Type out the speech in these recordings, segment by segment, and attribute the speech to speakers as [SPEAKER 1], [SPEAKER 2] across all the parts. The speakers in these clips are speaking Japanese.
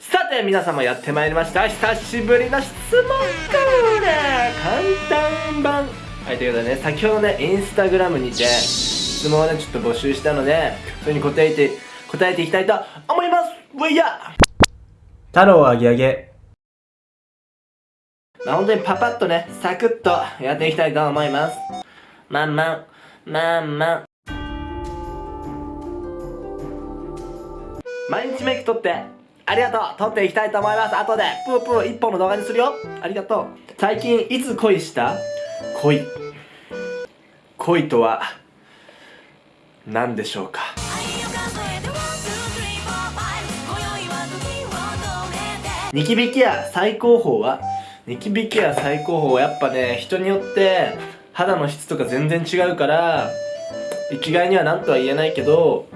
[SPEAKER 1] さて皆様やってまいりました。久しぶりの質問コーナー。簡単版。はいということでね先ほどねインスタグラムにて質問をねちょっと募集したのでそれに答えて答えていきたいと思います。わいや
[SPEAKER 2] 太郎あげあげ。
[SPEAKER 1] まあ本当にパパッとねサクッとやっていきたいと思います。まんまん。まんまん。毎日メイク撮ってありがとう。撮っていきたいと思います。後でプープー一本の動画にするよ。ありがとう。最近いつ恋した？恋。恋とは何でしょうか？ニキビケア最高峰はニキビケア最高峰はやっぱね人によって肌の質とか全然違うから一概には何とは言えないけど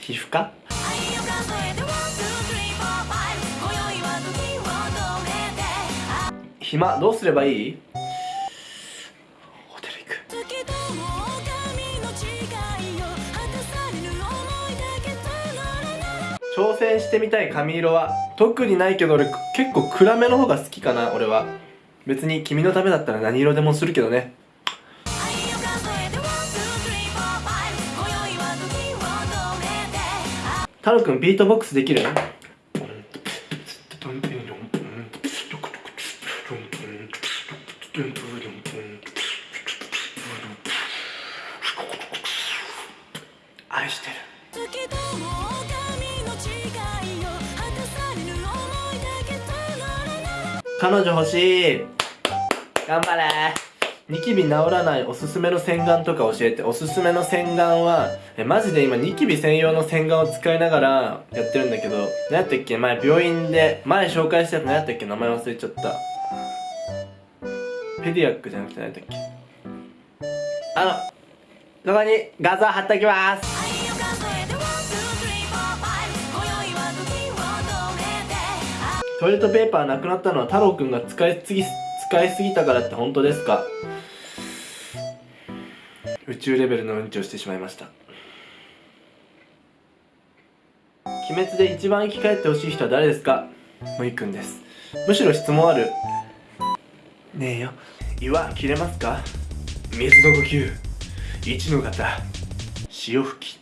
[SPEAKER 1] 皮膚科？暇どうすればいい？ホテル行く。挑戦してみたい髪色は特にないけど俺結構暗めの方が好きかな俺は。別に君のためだったら何色でもするけどね。太郎くんビートボックスできる？愛してる。彼女欲しい。頑張れニキビ治らないおすすめの洗顔とか教えて。おすすめの洗顔はえマジで今ニキビ専用の洗顔を使いながらやってるんだけど何やったっけ？前病院で前紹介したやつ何やったっけ？名前忘れちゃった。ペディアックじゃなくて何やったっけ？あのここに画像貼っておきます。トイレットペーパーなくなったのは太郎くんが使いすぎ使いすぎたからって本当ですか？宇宙レベルのうんちをしてしまいました。鬼滅で一番生き返ってほしい人は誰ですか？むいくんです。むしろ質問ある。ねえよ。岩切れますか？水の呼吸。一の型。潮吹き。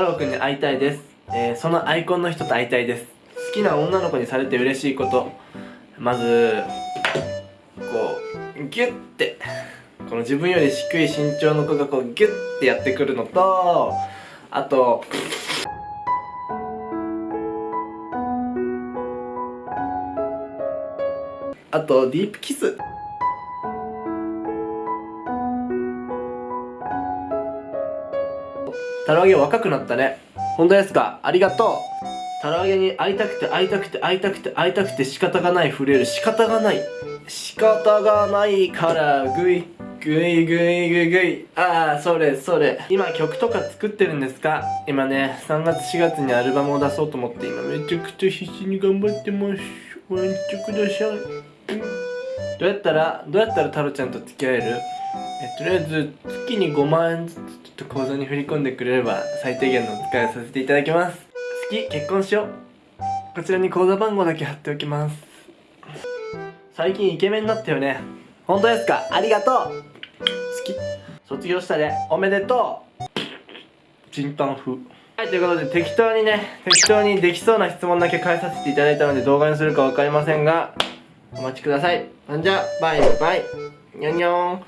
[SPEAKER 1] 太郎くんに会いたいです、えー、そのアイコンの人と会いたいです。好きな女の子にされて嬉しいこと。まずこうギュッて。この自分より低い身長の子がこうギュッてやってくるのとあとあとディープキス。タラ揚げ若くなったね。本当ですか？ありがとう。タラ揚げに会いたくて会いたくて会いたくて会いたくて仕方がない震える仕方がない。仕方がないからグイグイグイグイグイ。ああそれそれ。今曲とか作ってるんですか？今ね3月4月にアルバムを出そうと思って今。めちゃくちゃ必死に頑張ってます。ご覧ください、うん、どうやったらどうやったらタロちゃんと付き合える？えとりあえず月に5万円ずつと口座に振り込んでくれれば最低限のお使いをさせていただきます。好き結婚しよう。こちらに口座番号だけ貼っておきます。最近イケメンになったよね。本当ですか？ありがとう。好き。卒業したでおめでとう。チンタン風。はいということで適当にね適当にできそうな質問だけ返させていただいたので動画にするか分かりませんがお待ちください。じゃあバイバイ。にゃんにゃん。